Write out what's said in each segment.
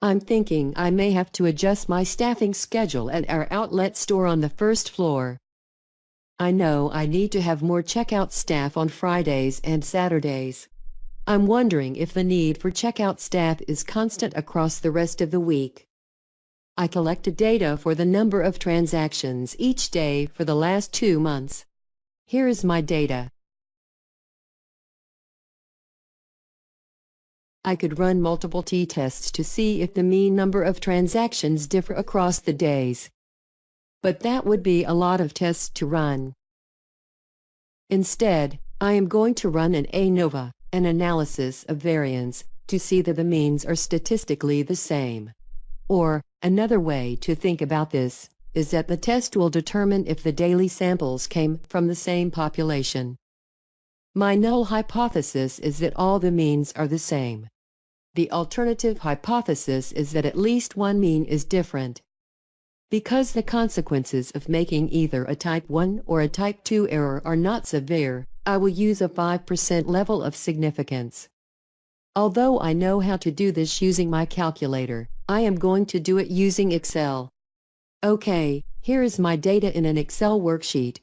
I'm thinking I may have to adjust my staffing schedule at our outlet store on the first floor. I know I need to have more checkout staff on Fridays and Saturdays. I'm wondering if the need for checkout staff is constant across the rest of the week. I collected data for the number of transactions each day for the last two months. Here is my data. I could run multiple t-tests to see if the mean number of transactions differ across the days. But that would be a lot of tests to run. Instead, I am going to run an ANOVA, an analysis of variance, to see that the means are statistically the same. Or, another way to think about this is that the test will determine if the daily samples came from the same population. My null hypothesis is that all the means are the same. The alternative hypothesis is that at least one mean is different. Because the consequences of making either a type 1 or a type 2 error are not severe, I will use a 5% level of significance. Although I know how to do this using my calculator, I am going to do it using Excel. Okay, here is my data in an Excel worksheet.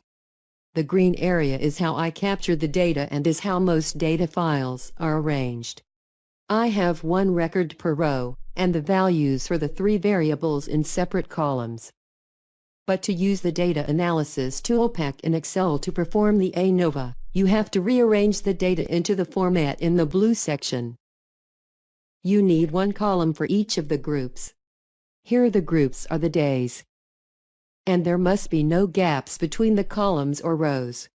The green area is how I capture the data and is how most data files are arranged. I have one record per row, and the values for the three variables in separate columns. But to use the data analysis ToolPak in Excel to perform the ANOVA, you have to rearrange the data into the format in the blue section. You need one column for each of the groups. Here the groups are the days. And there must be no gaps between the columns or rows.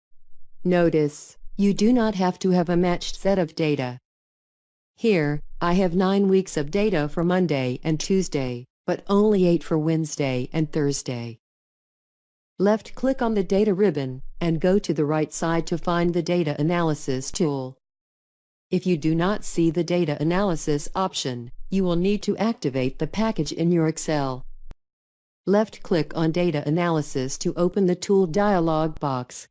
Notice, you do not have to have a matched set of data. Here, I have 9 weeks of data for Monday and Tuesday, but only 8 for Wednesday and Thursday. Left-click on the Data ribbon, and go to the right side to find the Data Analysis tool. If you do not see the Data Analysis option, you will need to activate the package in your Excel. Left-click on Data Analysis to open the Tool dialog box.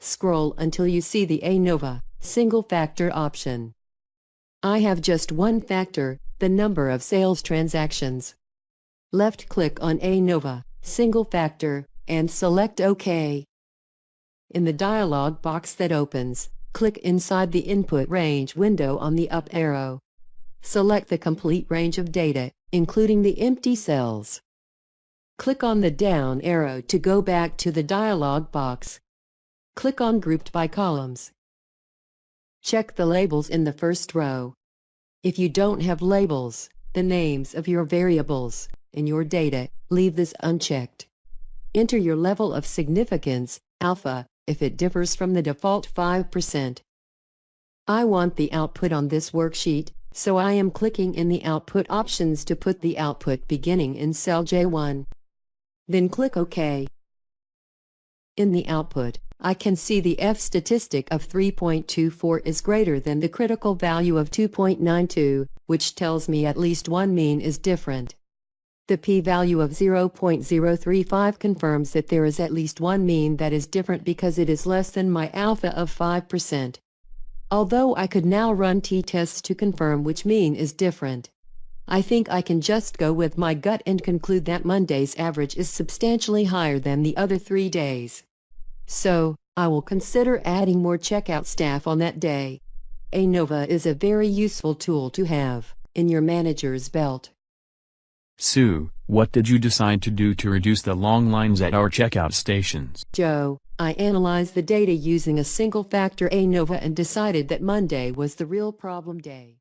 Scroll until you see the ANOVA Single Factor option. I have just one factor, the number of sales transactions. Left-click on ANOVA, Single Factor, and select OK. In the dialog box that opens, click inside the Input Range window on the up arrow. Select the complete range of data, including the empty cells. Click on the down arrow to go back to the dialog box. Click on Grouped by Columns. Check the labels in the first row. If you don't have labels, the names of your variables, in your data, leave this unchecked. Enter your level of significance, alpha, if it differs from the default 5%. I want the output on this worksheet, so I am clicking in the Output options to put the output beginning in cell J1. Then click OK. In the output, I can see the F statistic of 3.24 is greater than the critical value of 2.92, which tells me at least one mean is different. The p-value of 0.035 confirms that there is at least one mean that is different because it is less than my alpha of 5%. Although I could now run t-tests to confirm which mean is different. I think I can just go with my gut and conclude that Monday's average is substantially higher than the other three days. So, I will consider adding more checkout staff on that day. ANOVA is a very useful tool to have in your manager's belt. Sue, what did you decide to do to reduce the long lines at our checkout stations? Joe, I analyzed the data using a single factor ANOVA and decided that Monday was the real problem day.